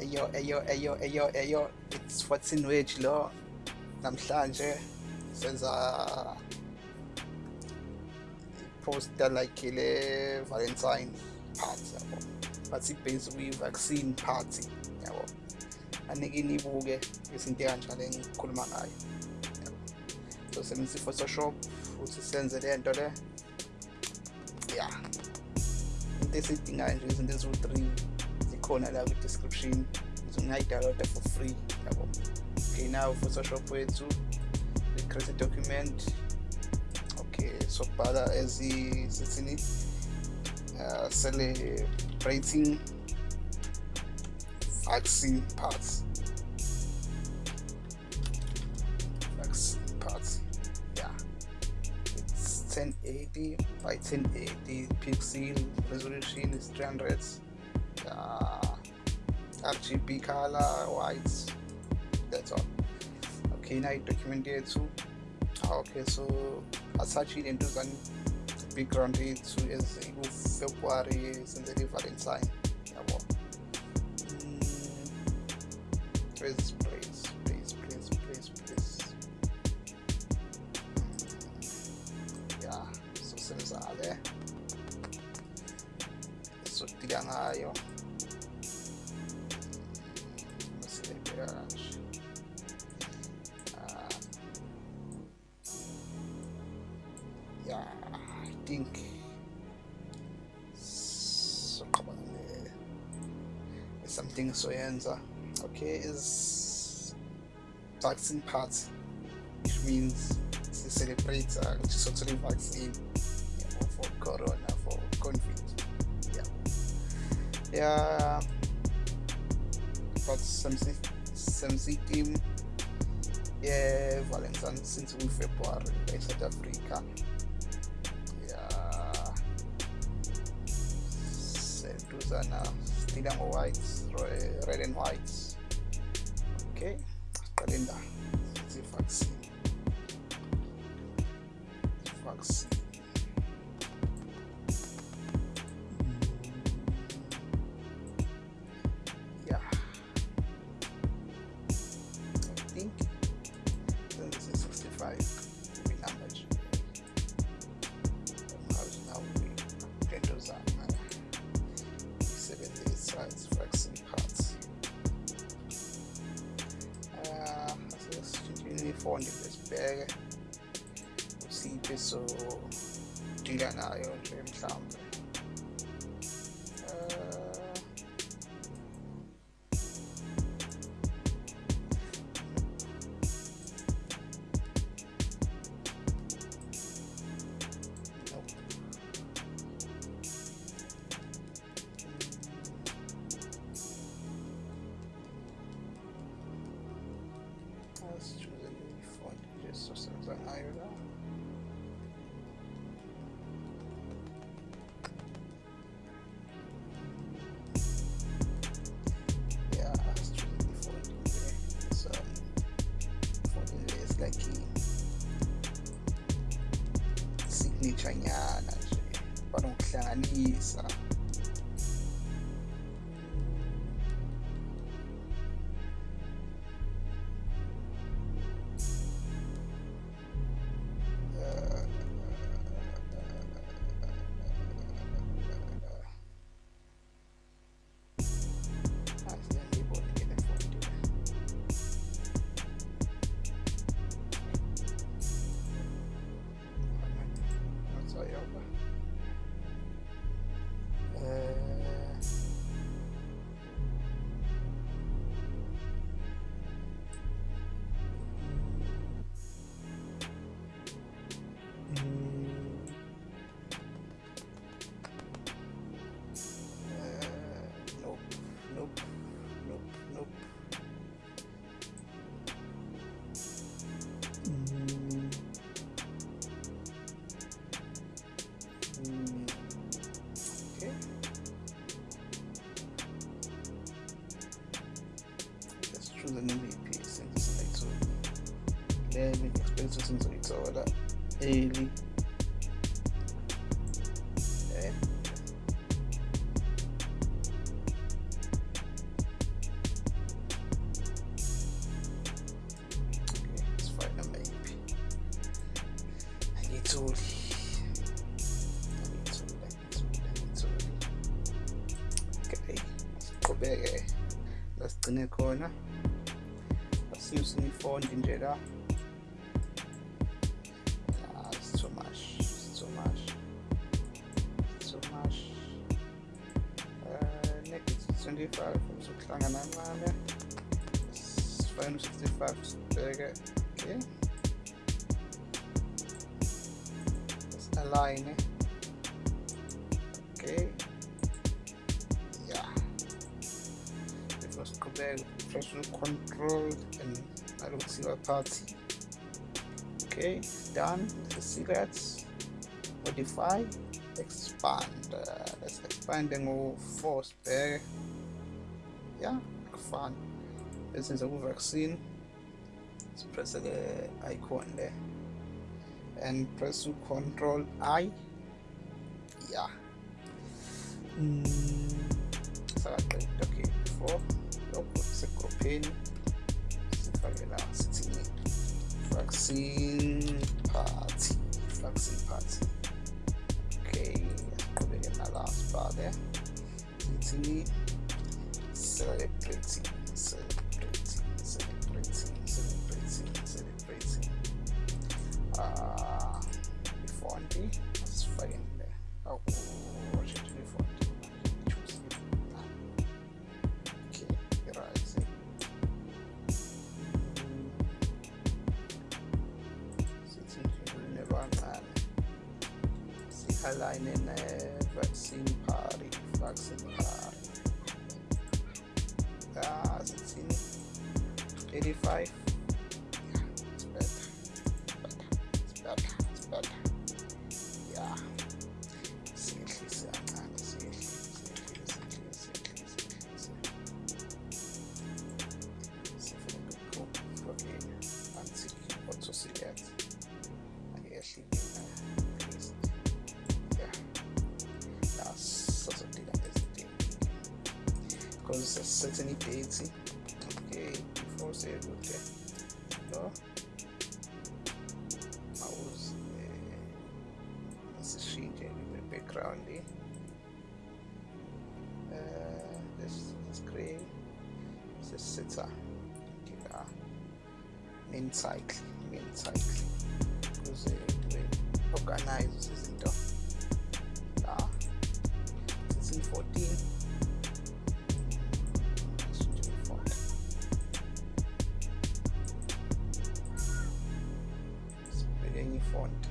eyo eyo eyo eyo eyo it's what's in wedge lo. Namhlanje senza poster like le valentine party yabo. But ibase kwi-vaccine party yabo. Anike nibuke izinto ekanjalo engikhuluma ngayo so sebenzisa i-photoshop futhi senze le nto le. Ya into esiyidingayo nje izinto eziwu-three zikhona la kwi-description ungayidawunloada for free. Okay now for photoshop wethu create a document. Okay sobhala ezisithini uh, celebrating vaccine parts. Vaccine parts yeah. It's 1080 by 1080 pixel resolution is 300 uh, RGB color white that's all. Okay now document yethu ah, okay so asachile into zani background yethu ezikufebruary senzele i-valentine yabo hmm, please please please please please please hmm, yeah so senzale sodila ngayo vaccine part, which means to celebrate uh, totally vaccine yeah, for corona for covid. Yeah. Yeah. But some some team yeah valentine since we february in south africa. Yeah, seduzana stila ngo-white red and white okay siqale asesitshintshini besibheke usiphi so dila nayo nje mhlawumbe Let me explain to since it's order. Early. 195 uzokuhlangana nqabe sifayile u-65 sibheke okay. Align okay. Yeah. It was kubeka pressure controlled and alokusiba party. okay done. Select modify. Expand. Uh, let's expand ngo force there yeah kufana esenza ku-vaccine sipresse ke icon there. And press control i. Yeah. Mm, sakaqeda okay before. Lokho segrupheni sifake sithini vaccine party. Vaccine party. Okay. Siqhubeke nala sibhale sithini celebrating celebrating celebrating celebrating celebrating uh ifonti asifake le awu washintsha ifonti choose okay right sithi because certain dates okay before say good no I was eh, mouse sishintshe le background uh this this grey sisitha ngila main cycle main cycle. Ukuze kube organize izinto la sibheke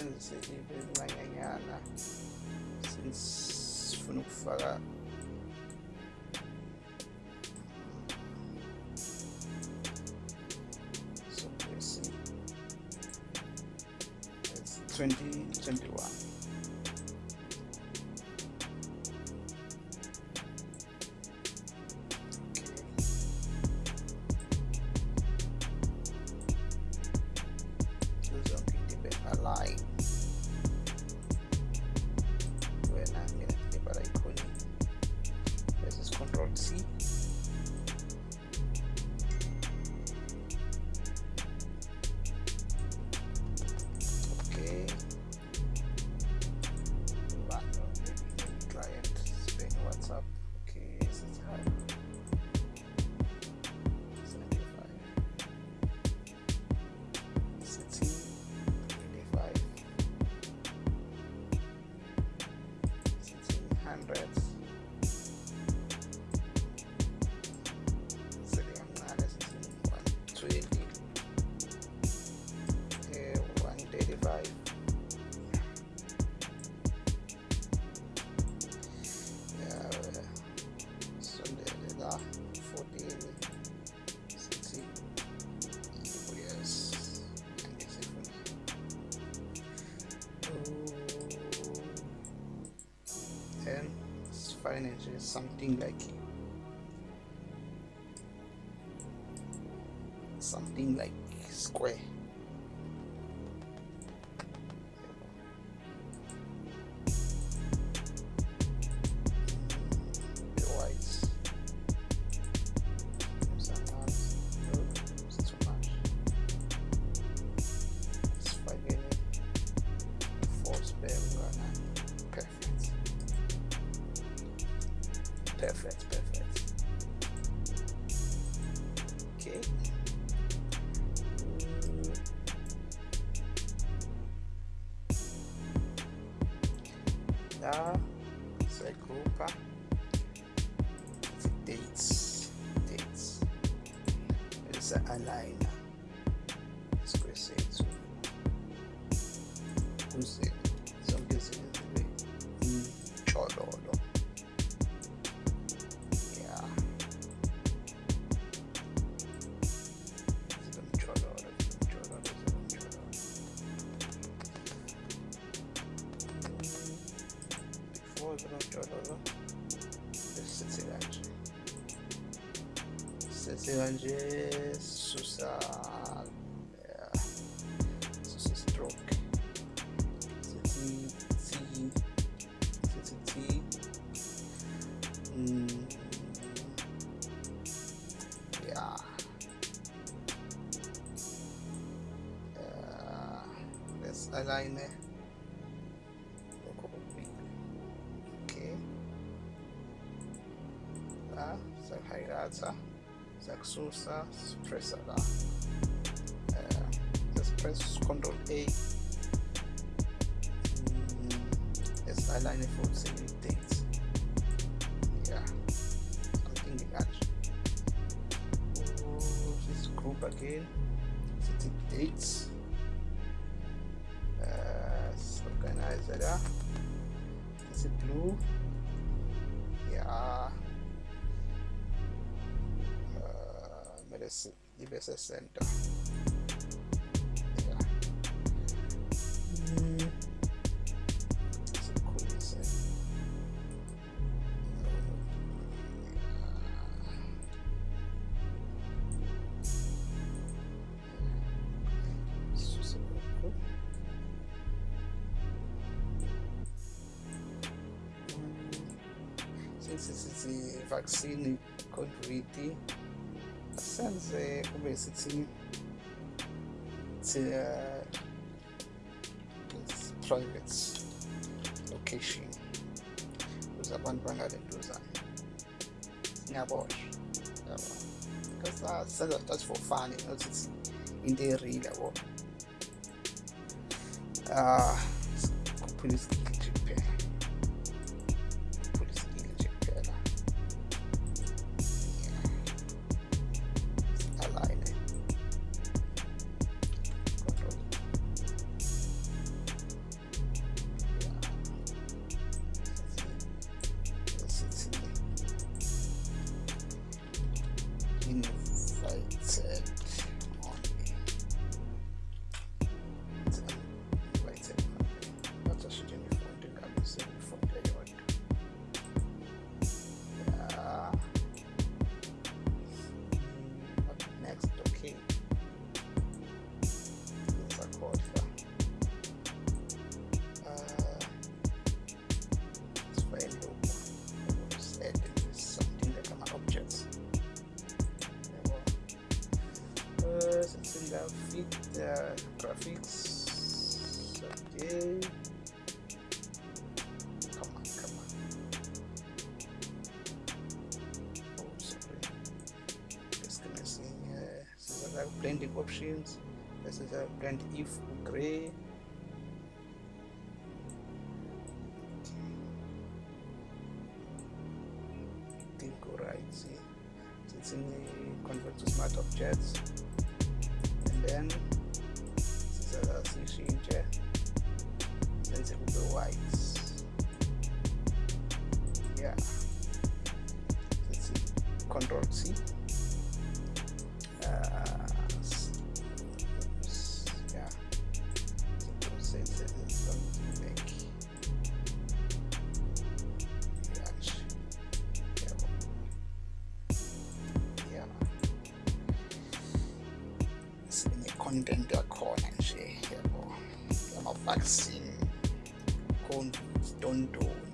certaines de ces livres de la gagne, là. C'est is something like something like square perfect, perfect. Okay. Mm. Da, segrupa, dates, dates. Esa aligner sithi kanje susa yeah, susa stroke. Sithi T sithi T mm, yeah uh, let's align it lokho kokubili okay siyakususa sipressa la uh, press control A. Mm, let's align it for the dates yeah something like that oh, this group again city dates medicine ibe center yeah mm. sikhulise Suse lokhu. since sithi vaccine covid senze kube sithi it's a it's private location. Ukuze abantu bangalentuzana ngiyabona yabo because uh, senza just for fun not it's into real yabo ah kuphula isikili options. This is a blend if gray think alright see. So it's in the convert to smart objects. And then this is a change then it will be whites. Yeah. Let's see. Control C sine-content yakhona nje yabo yama-vaccine covid tontoni yabo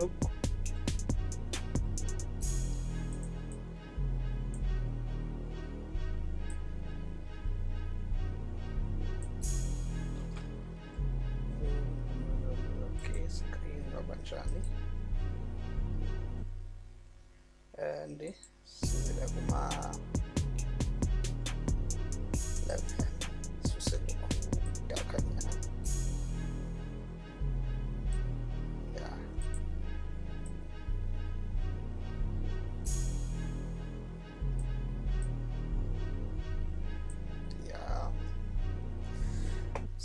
sifake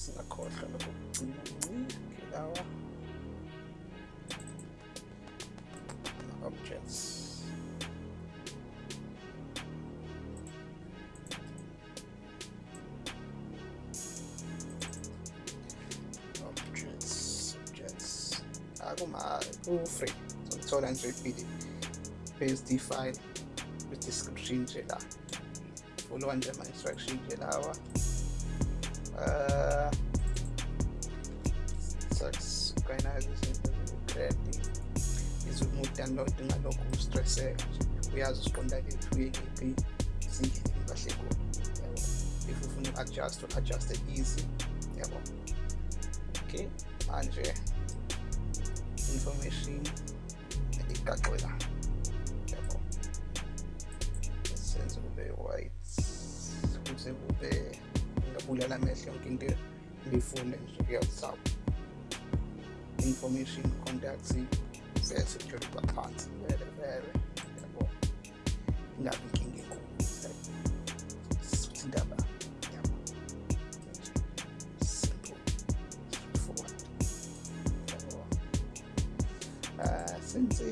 singakhohlwa lokugcina nci lawa objects objects objects akuma ku-free zokuthola nje ibhili PSD file with description nje la followa nje ama-instruction nje lawa uh, they're not in a local stress eh? uyazisponda ke kuyikepi singene kahle kulo yabo if ufuna uku-adjust uku-adjuste easy. Yabo okay. Manje information. Igaqwe la yabo senze kube right kuze kube ngabulala amehlo yonke into ngiyifunde nje kuyazisaba information contacts vele yabo ingabi inkinga enkulu suthi indaba yabo simple straightforward yabo uh, since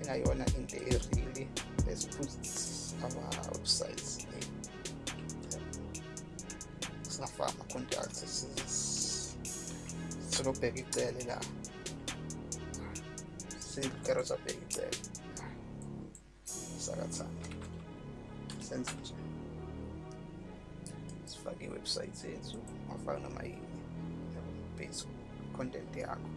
ingayona into erili let's put our websites singafaka ama-contacts solobheka icele la sikero sabheka icele sakathanda senze nje sifake iwebsite yethu afake noma yini base content yakho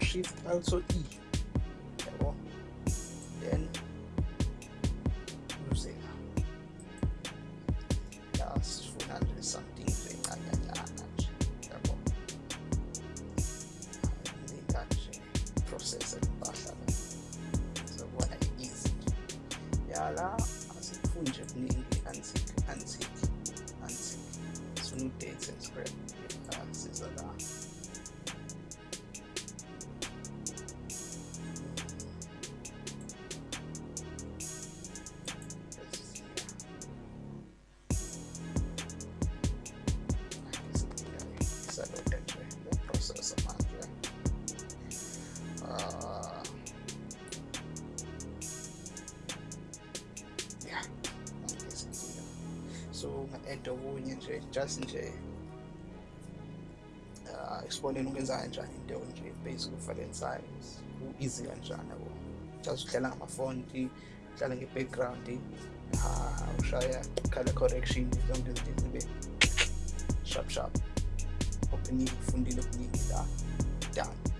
shift also e. Then uzela ya sifuna nje something nje encanyanyana nje yabo linda nje process empahla la sizobona easy yala asifuni nje kuningi and scrap siza eksiboneni ukwenza kanjani into nje basic u-file size. U-easy kanjani yabo? Just udlala ngamafonti udlala nge-background uh, ushaya color correction zonke izinto zibe sharp sharp. Okuningi ufundile okuningi la done